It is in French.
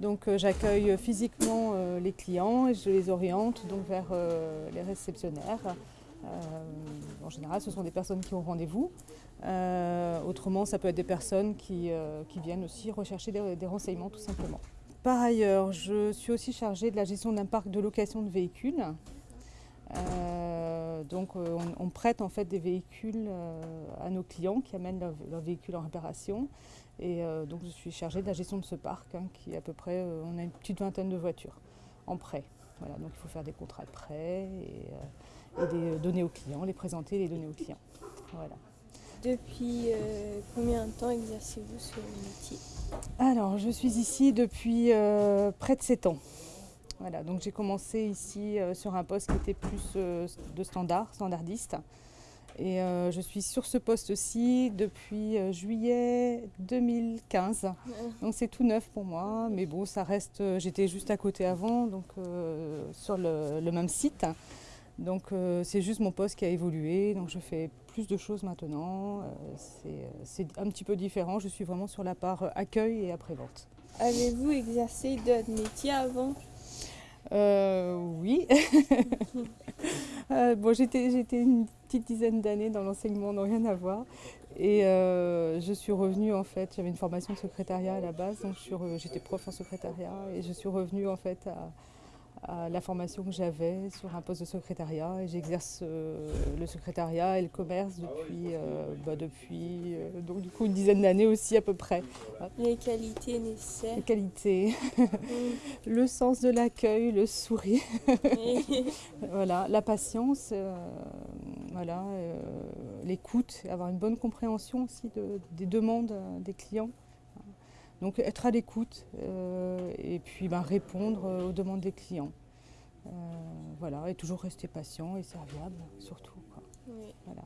Donc euh, j'accueille physiquement euh, les clients et je les oriente donc vers euh, les réceptionnaires. en général, ce sont des personnes qui ont rendez-vous. autrement, ça peut être des personnes qui, viennent aussi rechercher des, renseignements tout simplement. Par ailleurs, je suis aussi chargée de la gestion d'un parc de location de véhicules. Donc on, on, prête en fait des véhicules à nos clients qui amènent leurs leur véhicules en réparation et euh, donc je suis chargée de la gestion de ce parc, hein, qui est à peu près, euh, on a une petite vingtaine de voitures en prêt. Voilà, donc il faut faire des contrats de prêt et, euh, et les donner aux clients, les présenter et les donner aux clients. Voilà. Depuis euh, combien de temps exercez-vous ce métier? Alors, je suis ici depuis euh, près de 7 ans. Voilà, donc j'ai commencé ici euh, sur un poste qui était plus de standard, standardiste. Et euh, je suis sur ce poste-ci depuis euh, juillet 2015. Ouais. Donc c'est tout neuf pour moi, mais bon, ça reste. Euh, j'étais juste à côté avant, donc euh, sur le, le, même site. Donc euh, c'est juste mon poste qui a évolué. Donc je fais plus de choses maintenant. c'est un petit peu différent. Je suis vraiment sur la part accueil et après-vente. Avez-vous exercé d'autres métiers avant? Oui. Euh, bon, j'étais une petite dizaine d'années dans l'enseignement, n'a rien à voir. Et euh, je suis revenue en fait, j'avais une formation de secrétariat à la base, donc j'étais prof en secrétariat et je suis revenue en fait à, à la formation que j'avais sur un poste de secrétariat et j'exerce euh, le secrétariat et le commerce depuis, euh, bah, depuis euh, donc du coup une dizaine d'années aussi à peu près. Les qualités nécessaires. Les qualités, mmh. le sens de l'accueil, le sourire, voilà, la patience, euh, voilà, euh, l'écoute, avoir une bonne compréhension aussi de, des demandes des clients. Donc être à l'écoute euh, et puis ben, répondre aux demandes des clients. Euh, voilà, et toujours rester patient et serviable surtout. Quoi. Oui. Voilà.